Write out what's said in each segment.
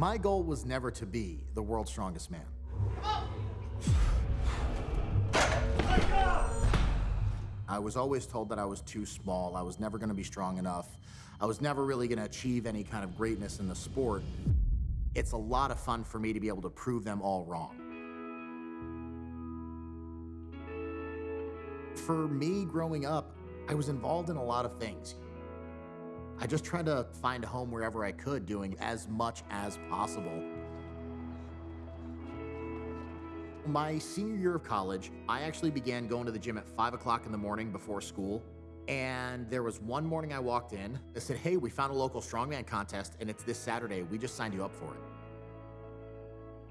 My goal was never to be the world's strongest man. I was always told that I was too small. I was never going to be strong enough. I was never really going to achieve any kind of greatness in the sport. It's a lot of fun for me to be able to prove them all wrong. For me, growing up, I was involved in a lot of things. I just tried to find a home wherever I could, doing as much as possible. My senior year of college, I actually began going to the gym at 5 o'clock in the morning before school. And there was one morning I walked in, they said, hey, we found a local strongman contest and it's this Saturday. We just signed you up for it.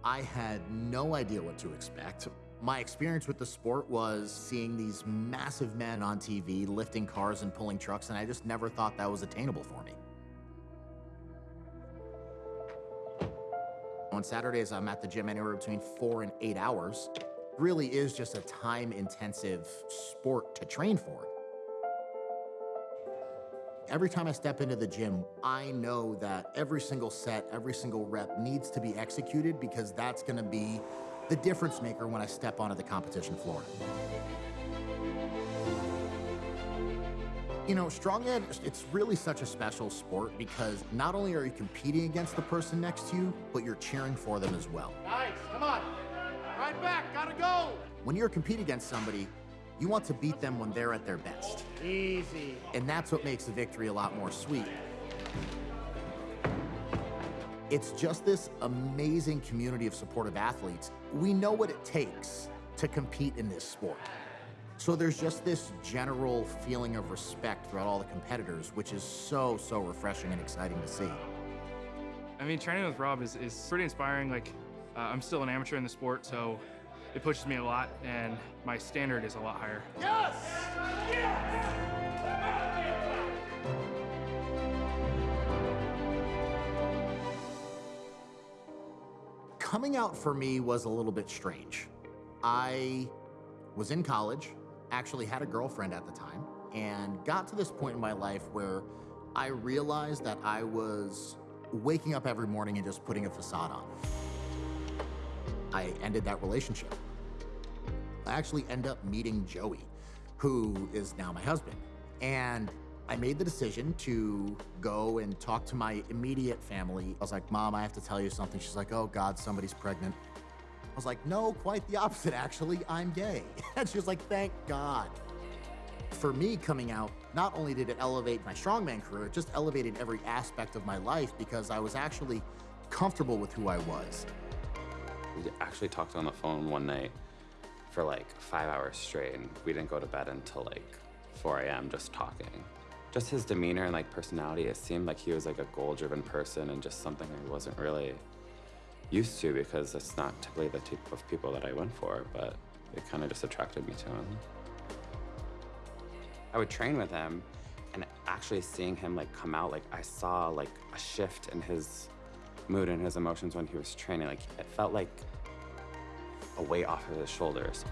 I had no idea what to expect. My experience with the sport was seeing these massive men on TV lifting cars and pulling trucks, and I just never thought that was attainable for me. On Saturdays, I'm at the gym anywhere between four and eight hours. It really is just a time-intensive sport to train for. Every time I step into the gym, I know that every single set, every single rep needs to be executed because that's gonna be the difference maker when I step onto the competition floor. You know, strongman, it's really such a special sport because not only are you competing against the person next to you, but you're cheering for them as well. Nice, come on. Right back, gotta go. When you're competing against somebody, you want to beat them when they're at their best. Easy. And that's what makes the victory a lot more sweet. It's just this amazing community of supportive athletes. We know what it takes to compete in this sport. So there's just this general feeling of respect throughout all the competitors, which is so, so refreshing and exciting to see. I mean, training with Rob is, is pretty inspiring. Like, uh, I'm still an amateur in the sport, so it pushes me a lot, and my standard is a lot higher. Yes! Yes! Coming out for me was a little bit strange. I was in college, actually had a girlfriend at the time, and got to this point in my life where I realized that I was waking up every morning and just putting a facade on. I ended that relationship. I actually end up meeting Joey, who is now my husband. And I made the decision to go and talk to my immediate family. I was like, Mom, I have to tell you something. She's like, oh God, somebody's pregnant. I was like, no, quite the opposite, actually. I'm gay. And she was like, thank God. For me coming out, not only did it elevate my strongman career, it just elevated every aspect of my life because I was actually comfortable with who I was. We actually talked on the phone one night for like five hours straight, and we didn't go to bed until like 4 a.m. just talking. Just his demeanor and like personality, it seemed like he was like a goal-driven person and just something I wasn't really used to because it's not typically the type of people that I went for, but it kind of just attracted me to him. I would train with him and actually seeing him like come out, like I saw like a shift in his mood and his emotions when he was training. Like it felt like a weight off of his shoulders.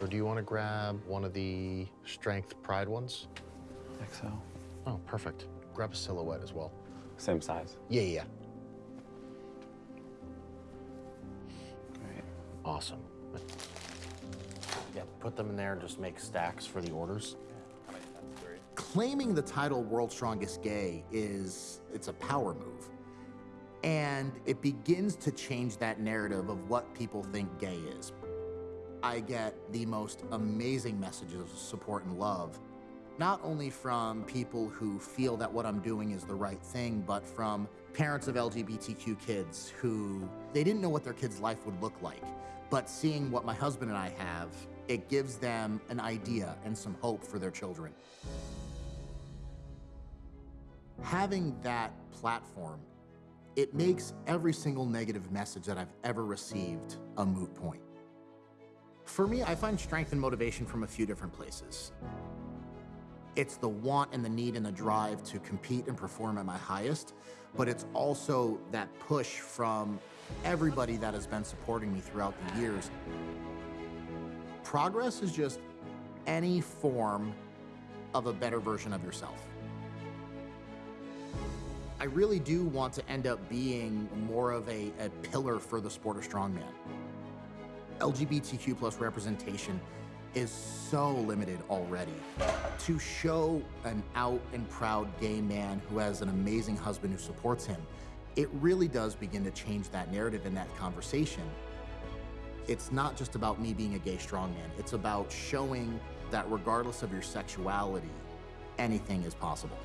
Or do you want to grab one of the strength pride ones? I think so. Oh, perfect. Grab a silhouette as well. Same size. Yeah, yeah, Great. Awesome. Yeah, put them in there, and just make stacks for the orders. Claiming the title World's Strongest Gay is, it's a power move. And it begins to change that narrative of what people think gay is. I get the most amazing messages of support and love, not only from people who feel that what I'm doing is the right thing, but from parents of LGBTQ kids who, they didn't know what their kid's life would look like. But seeing what my husband and I have, it gives them an idea and some hope for their children. Having that platform, it makes every single negative message that I've ever received a moot point. For me, I find strength and motivation from a few different places. It's the want and the need and the drive to compete and perform at my highest, but it's also that push from everybody that has been supporting me throughout the years. Progress is just any form of a better version of yourself. I really do want to end up being more of a, a pillar for the sport of strongman. LGBTQ plus representation is so limited already. To show an out and proud gay man who has an amazing husband who supports him, it really does begin to change that narrative in that conversation. It's not just about me being a gay strongman, it's about showing that regardless of your sexuality, anything is possible.